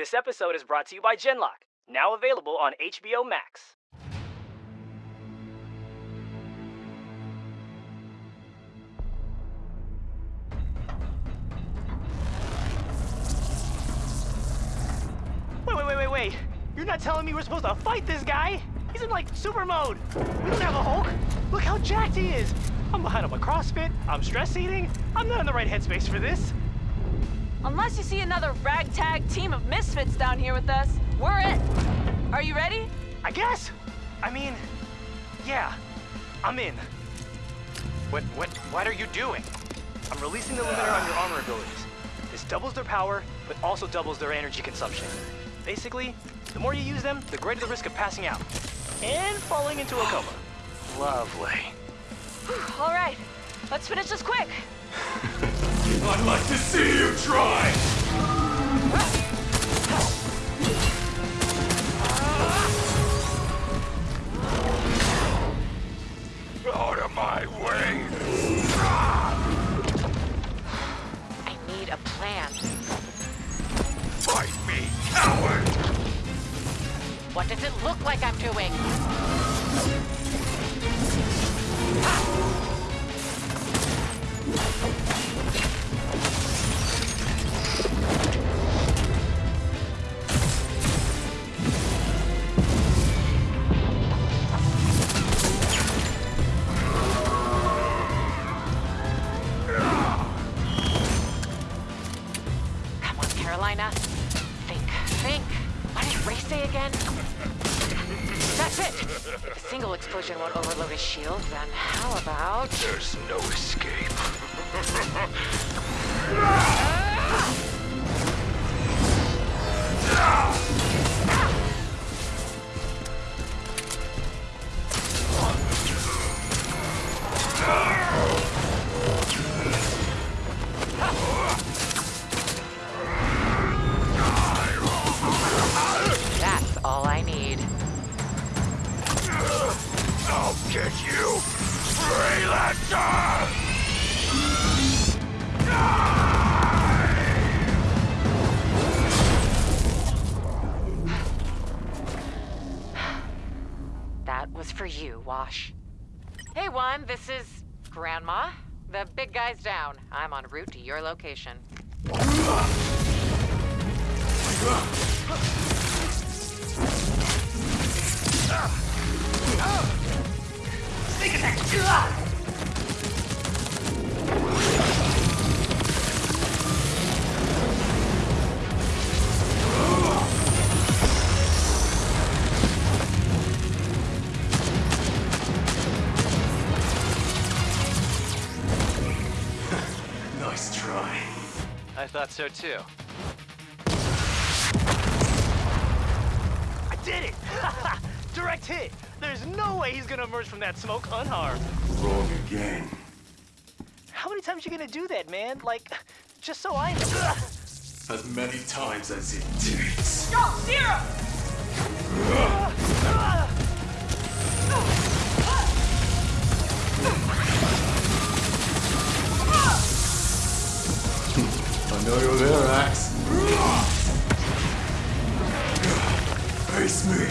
This episode is brought to you by Genlock, now available on HBO Max. Wait, wait, wait, wait, wait. You're not telling me we're supposed to fight this guy? He's in like super mode. We don't have a Hulk. Look how jacked he is. I'm behind on my CrossFit. I'm stress eating. I'm not in the right headspace for this. Unless you see another ragtag team of misfits down here with us, we're it. Are you ready? I guess. I mean, yeah, I'm in. What, what, what are you doing? I'm releasing the limiter on your armor abilities. This doubles their power, but also doubles their energy consumption. Basically, the more you use them, the greater the risk of passing out. And falling into a coma. Lovely. All right, let's finish this quick. I'd like to see you try! Explosion won't overload his shield, then how about... There's no escape. get you! That was for you, Wash. Hey, one, this is Grandma. The big guy's down. I'm en route to your location. Thought so too. I did it! Direct hit! There's no way he's gonna emerge from that smoke unharmed. Wrong again. How many times you gonna do that, man? Like, just so I know. As many times as it takes. Go, Zero! I know you're there, Axe. Face me.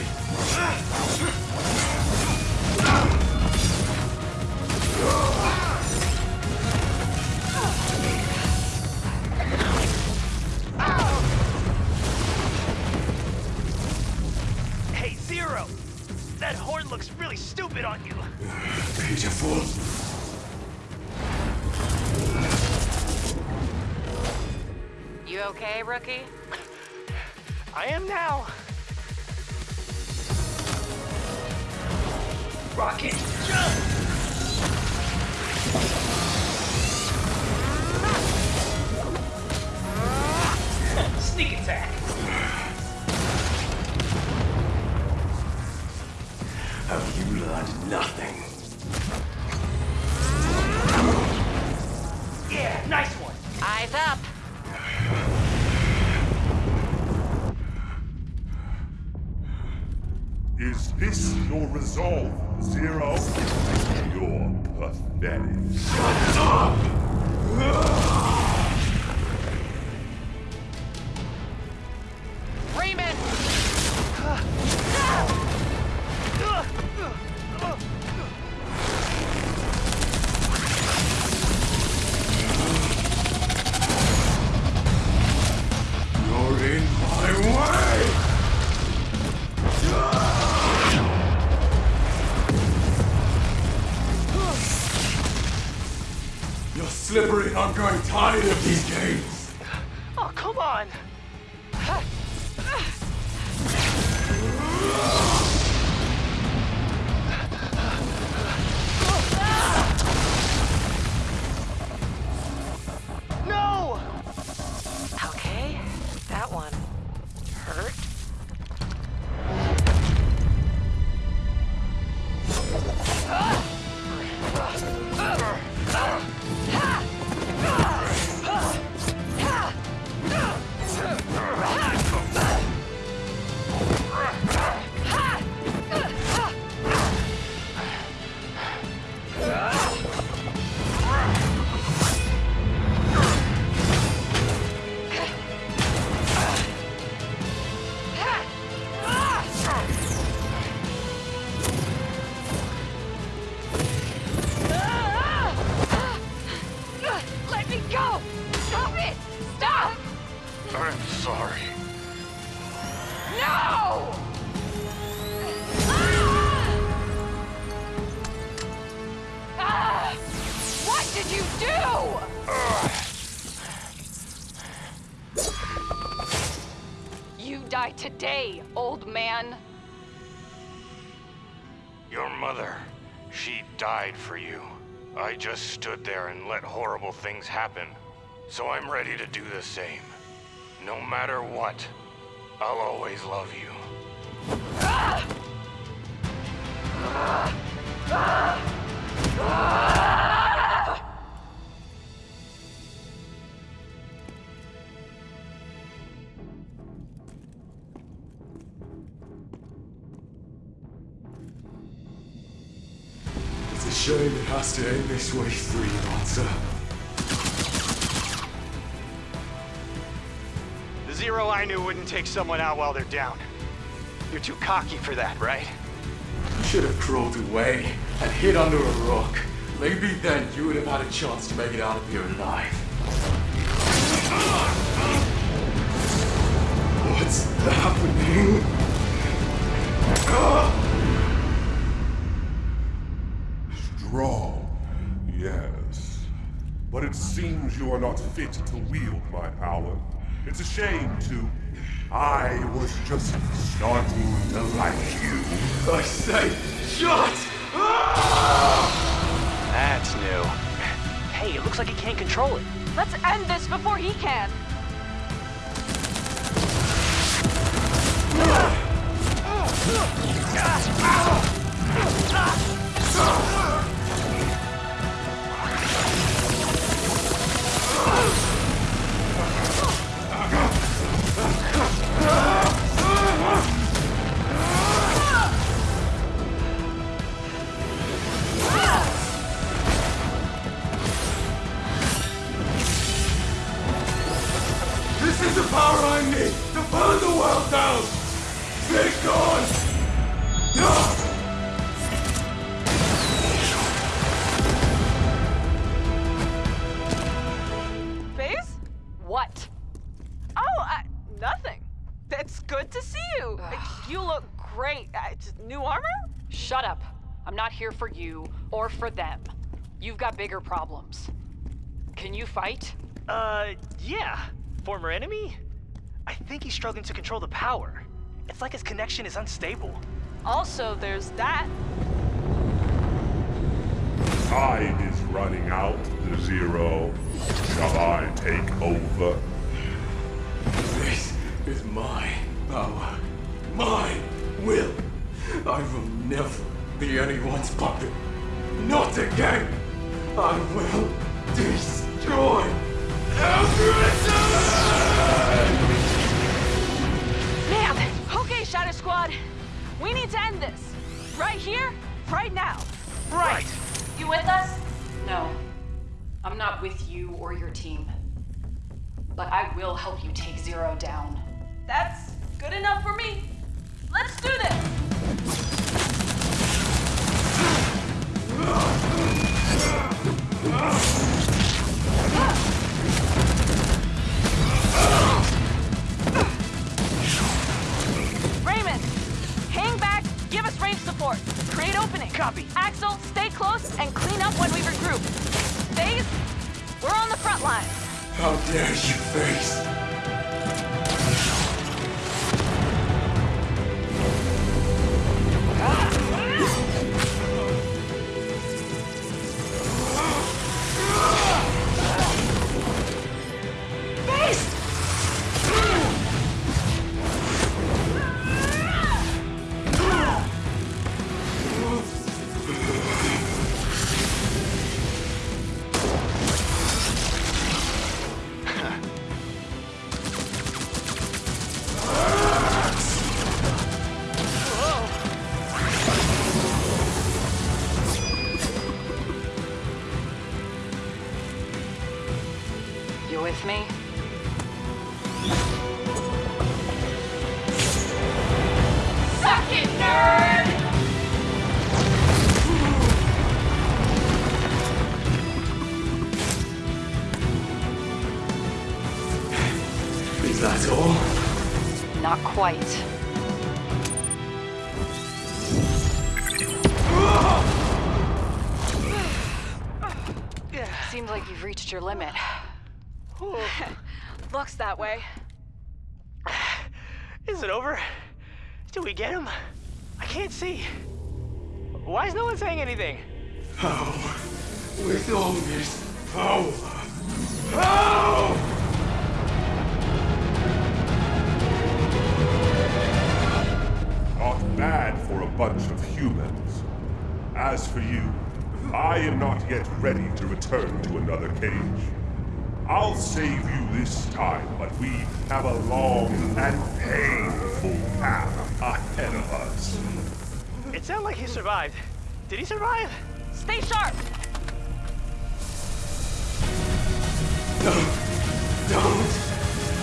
Okay, rookie? I am now. Rocket, jump! Sneak attack. Have you learned nothing? Your resolve, Zero? You're pathetic. Shut up! I'm sorry. No! Ah! What did you do? You die today, old man. Your mother, she died for you. I just stood there and let horrible things happen. So I'm ready to do the same. No matter what, I'll always love you. It's a shame it has to end this way, Three Answer. The Zero I knew wouldn't take someone out while they're down. You're too cocky for that, right? You should have crawled away and hid under a rock. Maybe then you would have had a chance to make it out of here alive. What's happening? Strong, yes. But it seems you are not fit to wield my power. It's a shame, too. I was just starting to like you. I say, shut! That's new. Hey, it looks like he can't control it. Let's end this before he can. This here for you or for them. You've got bigger problems. Can you fight? Uh, yeah. Former enemy? I think he's struggling to control the power. It's like his connection is unstable. Also, there's that. Time is running out, the Zero. Shall I take over? This is my power. My will. I will never be anyone's puppet. Not again! I will destroy everything! Man! Okay, Shadow Squad. We need to end this. Right here, right now. Right. You with us? No. I'm not with you or your team. But I will help you take Zero down. That's good enough for me. Let's do this! Dare you, Face? With me? Suck it, nerd! Is that all? Not quite. Seems like you've reached your limit. Looks that way. Is it over? Did we get him? I can't see. Why is no one saying anything? How? With all this power? How? Not bad for a bunch of humans. As for you, I am not yet ready to return to another cage. I'll save you this time, but we have a long and painful path ahead of us. It sounded like he survived. Did he survive? Stay sharp. No! Don't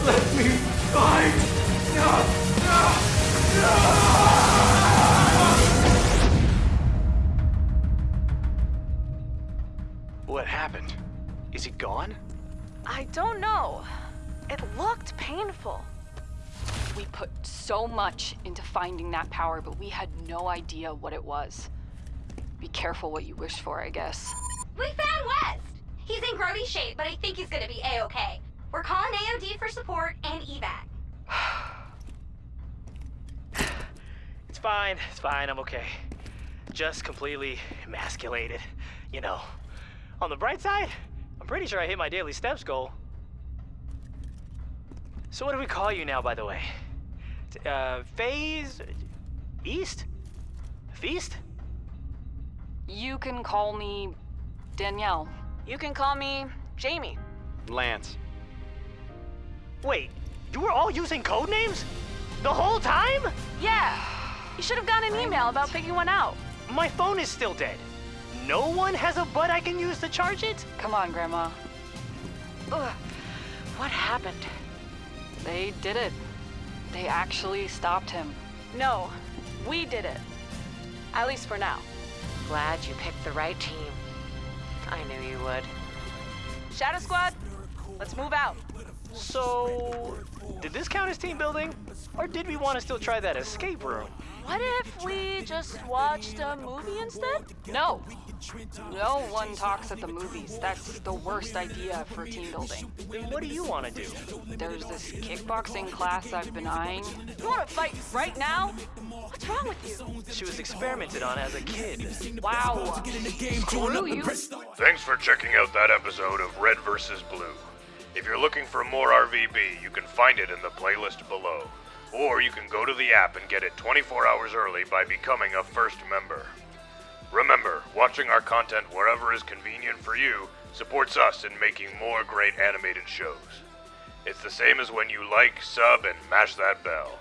let me fight! No! No! What happened? Is he gone? I don't know. It looked painful. We put so much into finding that power, but we had no idea what it was. Be careful what you wish for, I guess. We found West! He's in grody shape, but I think he's gonna be A-okay. We're calling AOD for support and evac. It's fine. It's fine. I'm okay. Just completely emasculated. You know. On the bright side, I'm pretty sure I hit my daily steps goal. So what do we call you now, by the way? Uh, Phase? East? Feast? You can call me Danielle. You can call me Jamie. Lance. Wait, you were all using code names? The whole time? Yeah. You should have gotten an email about picking one out. My phone is still dead. No one has a butt I can use to charge it? Come on, Grandma. Ugh. What happened? They did it. They actually stopped him. No, we did it. At least for now. Glad you picked the right team. I knew you would. Shadow Squad, let's move out. So, did this count as team building? Or did we want to still try that escape room? What if we just watched a movie instead? No. No one talks at the movies. That's the worst idea for team building. Then what do you want to do? There's this kickboxing class I've been eyeing. You want to fight right now? What's wrong with you? She was experimented on as a kid. Wow. Screw you. Thanks for checking out that episode of Red vs. Blue. If you're looking for more RVB, you can find it in the playlist below. Or you can go to the app and get it 24 hours early by becoming a first member. Remember, watching our content wherever is convenient for you supports us in making more great animated shows. It's the same as when you like, sub, and mash that bell.